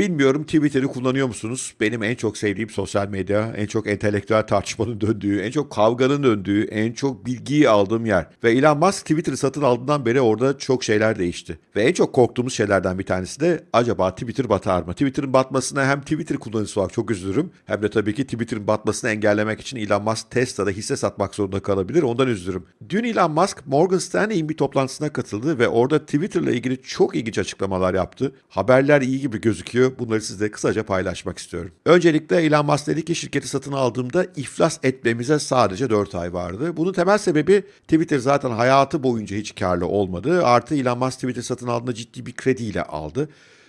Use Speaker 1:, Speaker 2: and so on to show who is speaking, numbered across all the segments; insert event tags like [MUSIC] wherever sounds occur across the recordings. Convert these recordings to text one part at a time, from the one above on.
Speaker 1: Bilmiyorum Twitter'ı kullanıyor musunuz? Benim en çok sevdiğim sosyal medya, en çok entelektüel tartışmanın [LAUGHS] döndüğü, en çok kavganın döndüğü, en çok bilgiyi aldığım yer. Ve Elon Musk Twitter'ı satın aldığından beri orada çok şeyler değişti. Ve en çok korktuğumuz şeylerden bir tanesi de acaba Twitter batar mı? Twitter'ın batmasına hem Twitter kullanıcısı olarak çok üzülürüm hem de tabii ki Twitter'ın batmasını engellemek için Elon Musk Tesla'da hisse satmak zorunda kalabilir. Ondan üzülürüm. Dün Elon Musk Morgan Stanley'in bir toplantısına katıldı ve orada Twitter'la ilgili çok ilginç açıklamalar yaptı. Haberler iyi gibi gözüküyor. Bunları sizle kısaca paylaşmak istiyorum. Öncelikle Elon Musk dedi ki şirketi satın aldığımda iflas etmemize sadece 4 ay vardı. Bunun temel sebebi Twitter zaten hayatı boyunca hiç karlı olmadı. Artı Elon Musk Twitter satın aldığında ciddi bir krediyle aldı.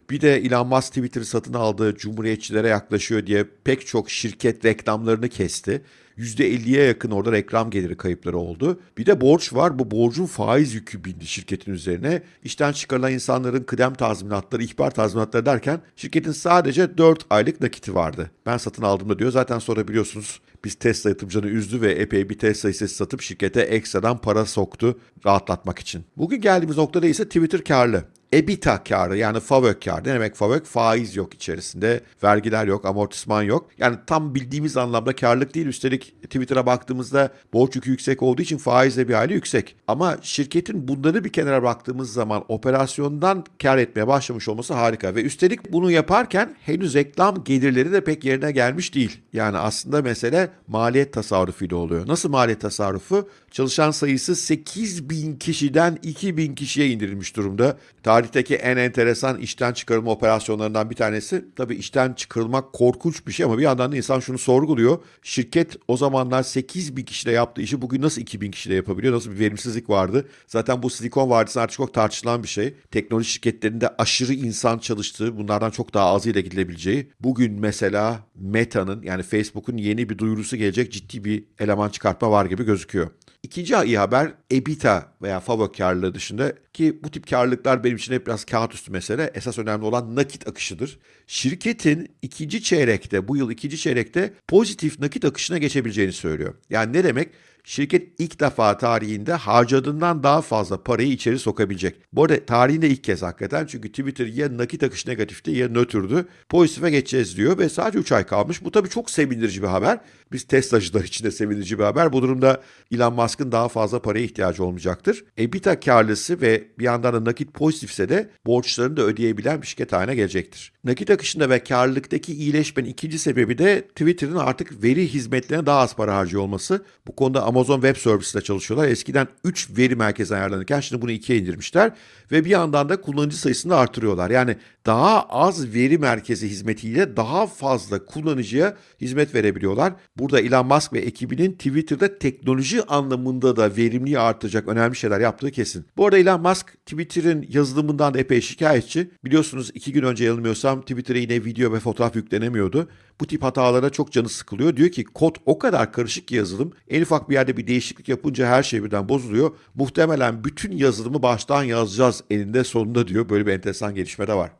Speaker 1: Bir de Elon Musk Twitter'ı satın aldığı cumhuriyetçilere yaklaşıyor diye pek çok şirket reklamlarını kesti. %50'ye yakın orada reklam geliri kayıpları oldu. Bir de borç var. Bu borcun faiz yükü bindi şirketin üzerine. İşten çıkarılan insanların kıdem tazminatları, ihbar tazminatları derken şirketin sadece 4 aylık nakiti vardı. Ben satın aldığımda diyor. Zaten sonra biliyorsunuz biz Tesla yatırımcılarını üzdü ve epey bir Tesla hissesi satıp şirkete ekstradan para soktu rahatlatmak için. Bugün geldiğimiz noktada ise Twitter karlı. EBITDA karı yani FAVÖK karı. Ne demek FAVÖK? Faiz yok içerisinde. Vergiler yok, amortisman yok. Yani tam bildiğimiz anlamda karlılık değil. Üstelik Twitter'a baktığımızda borç yükü yüksek olduğu için faiz de bir hali yüksek. Ama şirketin bunları bir kenara baktığımız zaman operasyondan kar etmeye başlamış olması harika. Ve üstelik bunu yaparken henüz reklam gelirleri de pek yerine gelmiş değil. Yani aslında mesele maliyet tasarrufuyla oluyor. Nasıl maliyet tasarrufu? Çalışan sayısı 8 bin kişiden 2 bin kişiye indirilmiş durumda. Tarihteki en enteresan işten çıkarılma operasyonlarından bir tanesi. Tabii işten çıkarılmak korkunç bir şey ama bir yandan da insan şunu sorguluyor. Şirket o zamanlar 8 bin kişiyle yaptığı işi bugün nasıl 2 bin kişiyle yapabiliyor? Nasıl bir verimsizlik vardı? Zaten bu Silikon Vadisi artık çok tartışılan bir şey. Teknoloji şirketlerinde aşırı insan çalıştığı, bunlardan çok daha azıyla gidilebileceği. Bugün mesela Meta'nın yani Facebook'un yeni bir duyurusu gelecek ciddi bir eleman çıkartma var gibi gözüküyor. İkinci iyi haber EBITDA veya FAVÖ karlılığı dışında ki bu tip karlılıklar benim için hep biraz kağıt üstü mesele. Esas önemli olan nakit akışıdır. Şirketin ikinci çeyrekte, bu yıl ikinci çeyrekte pozitif nakit akışına geçebileceğini söylüyor. Yani ne demek? Şirket ilk defa tarihinde harcadığından daha fazla parayı içeri sokabilecek. Bu arada tarihinde ilk kez hakikaten çünkü Twitter ya nakit akışı negatifti ya nötrdü. Pozitife geçeceğiz diyor ve sadece 3 ay kalmış. Bu tabii çok sevindirici bir haber. Biz Tesla'cılar için de sevindirici bir haber. Bu durumda Elon Musk'ın daha fazla paraya ihtiyacı olmayacaktır. EBITDA karlısı ve bir yandan da nakit pozitifse de borçlarını da ödeyebilen bir şirket haline gelecektir. Nakit akışında ve karlılıktaki iyileşmenin ikinci sebebi de Twitter'ın artık veri hizmetlerine daha az para harcıyor olması. Bu konuda Amazon Web Services ile çalışıyorlar. Eskiden 3 veri merkezi ayarlanırken şimdi bunu 2'ye indirmişler ve bir yandan da kullanıcı sayısını artırıyorlar. Yani daha az veri merkezi hizmetiyle daha fazla kullanıcıya hizmet verebiliyorlar. Burada Elon Musk ve ekibinin Twitter'da teknoloji anlamında da verimliği artacak önemli şeyler yaptığı kesin. Bu arada Elon Musk Twitter'ın yazılımından da epey şikayetçi. Biliyorsunuz iki gün önce yanılmıyorsam Twitter'a yine video ve fotoğraf yüklenemiyordu. Bu tip hatalara çok canı sıkılıyor. Diyor ki kod o kadar karışık ki yazılım. En ufak bir yerde bir değişiklik yapınca her şey birden bozuluyor. Muhtemelen bütün yazılımı baştan yazacağız eninde sonunda diyor. Böyle bir enteresan gelişme de var.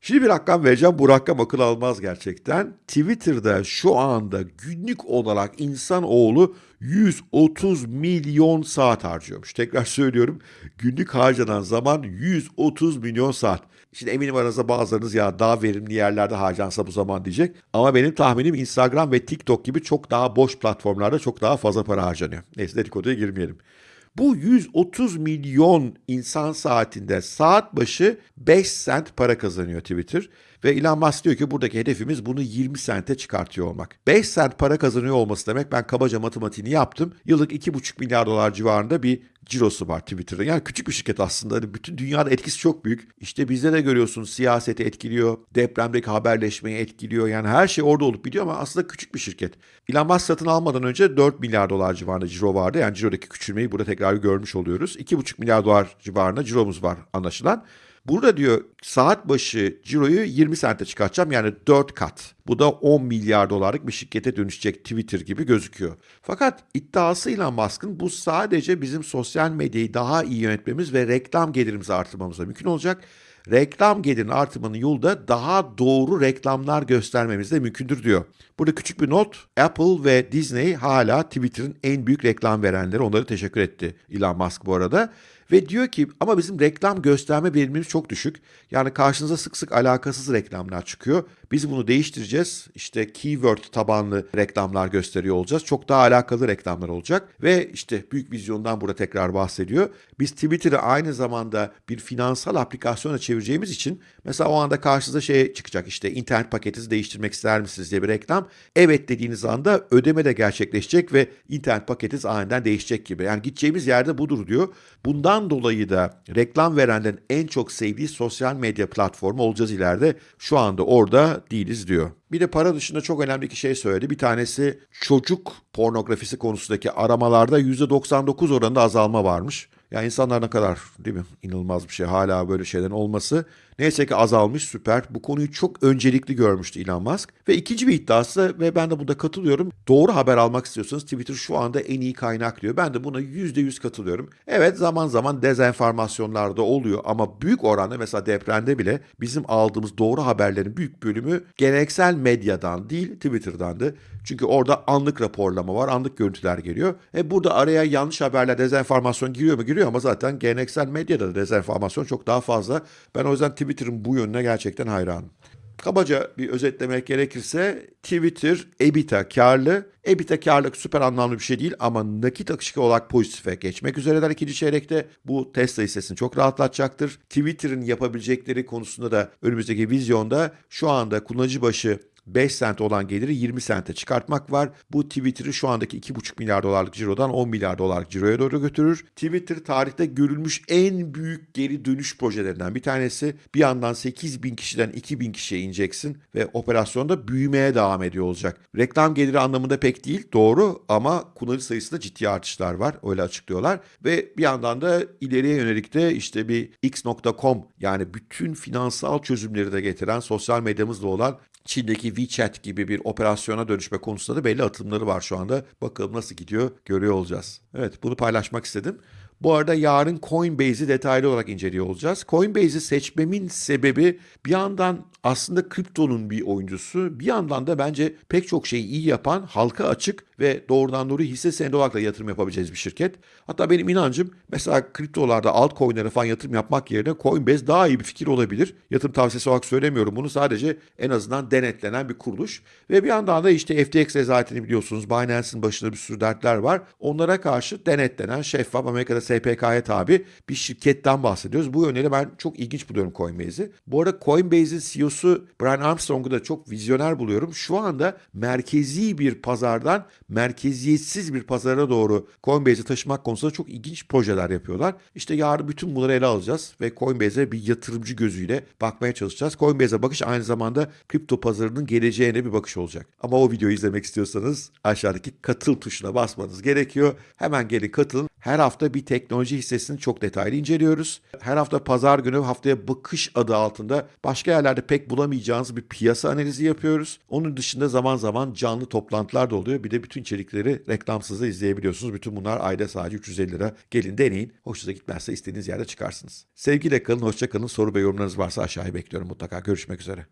Speaker 1: Şimdi bir rakam vereceğim. Bu rakam akıl almaz gerçekten. Twitter'da şu anda günlük olarak insanoğlu 130 milyon saat harcıyormuş. Tekrar söylüyorum. Günlük harcanan zaman 130 milyon saat. Şimdi eminim aranızda bazılarınız ya daha verimli yerlerde harcansa bu zaman diyecek. Ama benim tahminim Instagram ve TikTok gibi çok daha boş platformlarda çok daha fazla para harcanıyor. Neyse dedikoduya girmeyelim. Bu 130 milyon insan saatinde saat başı 5 sent para kazanıyor Twitter. Ve Elon Musk diyor ki buradaki hedefimiz bunu 20 sente çıkartıyor olmak. 5 sent para kazanıyor olması demek ben kabaca matematiğini yaptım. Yıllık 2,5 milyar dolar civarında bir cirosu var Twitter'da. Yani küçük bir şirket aslında. Hani bütün dünyada etkisi çok büyük. İşte bizde de görüyorsunuz siyaseti etkiliyor, depremdeki haberleşmeyi etkiliyor. Yani her şey orada olup biliyor ama aslında küçük bir şirket. Elon Musk satın almadan önce 4 milyar dolar civarında ciro vardı. Yani cirodaki küçülmeyi burada tekrar görmüş oluyoruz. 2,5 milyar dolar civarında ciromuz var anlaşılan. Burada diyor saat başı ciroyu 20 sente çıkartacağım yani 4 kat. Bu da 10 milyar dolarlık bir şirkete dönüşecek Twitter gibi gözüküyor. Fakat iddiasıyla Musk'ın bu sadece bizim sosyal medyayı daha iyi yönetmemiz ve reklam gelirimizi artırmamıza mümkün olacak. Reklam gelirinin artırmanın yolu da daha doğru reklamlar göstermemiz de mümkündür diyor. Burada küçük bir not. Apple ve Disney hala Twitter'ın en büyük reklam verenleri. Onlara teşekkür etti Elon Musk bu arada. Ve diyor ki ama bizim reklam gösterme verimimiz çok düşük. Yani karşınıza sık sık alakasız reklamlar çıkıyor. Biz bunu değiştireceğiz. İşte keyword tabanlı reklamlar gösteriyor olacağız. Çok daha alakalı reklamlar olacak. Ve işte büyük vizyondan burada tekrar bahsediyor. Biz Twitter'ı aynı zamanda bir finansal aplikasyona çevireceğimiz için mesela o anda karşınıza şey çıkacak. İşte internet paketinizi değiştirmek ister misiniz diye bir reklam. Evet dediğiniz anda ödeme de gerçekleşecek ve internet paketiniz aniden değişecek gibi. Yani gideceğimiz yerde budur diyor. Bundan dolayı da reklam verenlerin en çok sevdiği sosyal medya platformu olacağız ileride. Şu anda orada değiliz diyor. Bir de para dışında çok önemli iki şey söyledi. Bir tanesi çocuk pornografisi konusundaki aramalarda %99 oranında azalma varmış. Ya insanlar ne kadar değil mi? İnanılmaz bir şey hala böyle şeylerin olması. Neyse ki azalmış süper. Bu konuyu çok öncelikli görmüştü Elon Musk. Ve ikinci bir iddiası ve ben de burada katılıyorum. Doğru haber almak istiyorsanız Twitter şu anda en iyi kaynak diyor. Ben de buna %100 katılıyorum. Evet zaman zaman dezenformasyonlar da oluyor ama büyük oranda mesela depremde bile bizim aldığımız doğru haberlerin büyük bölümü geleneksel medyadan değil Twitter'dandı. Çünkü orada anlık raporlama var, anlık görüntüler geliyor. E burada araya yanlış haberler, dezenformasyon giriyor mu? Giriyor ama zaten geleneksel medyada da dezenformasyon çok daha fazla. Ben o yüzden Twitter'ın bu yönüne gerçekten hayranım. Kabaca bir özetlemek gerekirse Twitter EBITDA karlı. EBITDA karlılık süper anlamlı bir şey değil ama nakit akışı olarak pozitife geçmek üzereler ikinci çeyrekte. Bu Tesla hissesini çok rahatlatacaktır. Twitter'ın yapabilecekleri konusunda da önümüzdeki vizyonda şu anda kullanıcı başı 5 sent olan geliri 20 sente çıkartmak var. Bu Twitter'ı şu andaki 2,5 milyar dolarlık cirodan 10 milyar dolarlık ciroya doğru götürür. Twitter tarihte görülmüş en büyük geri dönüş projelerinden bir tanesi. Bir yandan 8 bin kişiden 2 bin kişiye ineceksin ve operasyonda büyümeye devam ediyor olacak. Reklam geliri anlamında pek değil doğru ama kullanıcı sayısında ciddi artışlar var öyle açıklıyorlar. Ve bir yandan da ileriye yönelik de işte bir x.com yani bütün finansal çözümleri de getiren sosyal medyamızda olan Çin'deki WeChat gibi bir operasyona dönüşme konusunda da belli atımları var şu anda. Bakalım nasıl gidiyor görüyor olacağız. Evet bunu paylaşmak istedim. Bu arada yarın Coinbase'i detaylı olarak inceliyor olacağız. Coinbase'i seçmemin sebebi bir yandan aslında kriptonun bir oyuncusu, bir yandan da bence pek çok şeyi iyi yapan, halka açık ve doğrudan doğru hisse senedi olarak da yatırım yapabileceğiz bir şirket. Hatta benim inancım mesela kriptolarda altcoin'lere falan yatırım yapmak yerine Coinbase daha iyi bir fikir olabilir. Yatırım tavsiyesi olarak söylemiyorum bunu sadece en azından denetlenen bir kuruluş. Ve bir yandan da işte FTX rezaletini biliyorsunuz. Binance'in başında bir sürü dertler var. Onlara karşı denetlenen şeffaf Amerika'da SPK'ya tabi bir şirketten bahsediyoruz. Bu yönüyle ben çok ilginç buluyorum Coinbase'i. Bu arada Coinbase'in CEO'su Brian Armstrong'u da çok vizyoner buluyorum. Şu anda merkezi bir pazardan merkeziyetsiz bir pazara doğru Coinbase'i taşımak konusunda çok ilginç projeler yapıyorlar. İşte yarın bütün bunları ele alacağız ve Coinbase'e bir yatırımcı gözüyle bakmaya çalışacağız. Coinbase'e bakış aynı zamanda kripto pazarının geleceğine bir bakış olacak. Ama o videoyu izlemek istiyorsanız aşağıdaki katıl tuşuna basmanız gerekiyor. Hemen gelin katılın. Her hafta bir teknoloji hissesini çok detaylı inceliyoruz. Her hafta pazar günü haftaya bakış adı altında başka yerlerde pek bulamayacağınız bir piyasa analizi yapıyoruz. Onun dışında zaman zaman canlı toplantılar da oluyor. Bir de bütün içerikleri reklamsız da izleyebiliyorsunuz. Bütün bunlar ayda sadece 350 lira. Gelin deneyin. Hoşunuza gitmezse istediğiniz yerde çıkarsınız. Sevgiyle kalın, hoşça kalın. Soru ve yorumlarınız varsa aşağıya bekliyorum mutlaka. Görüşmek üzere.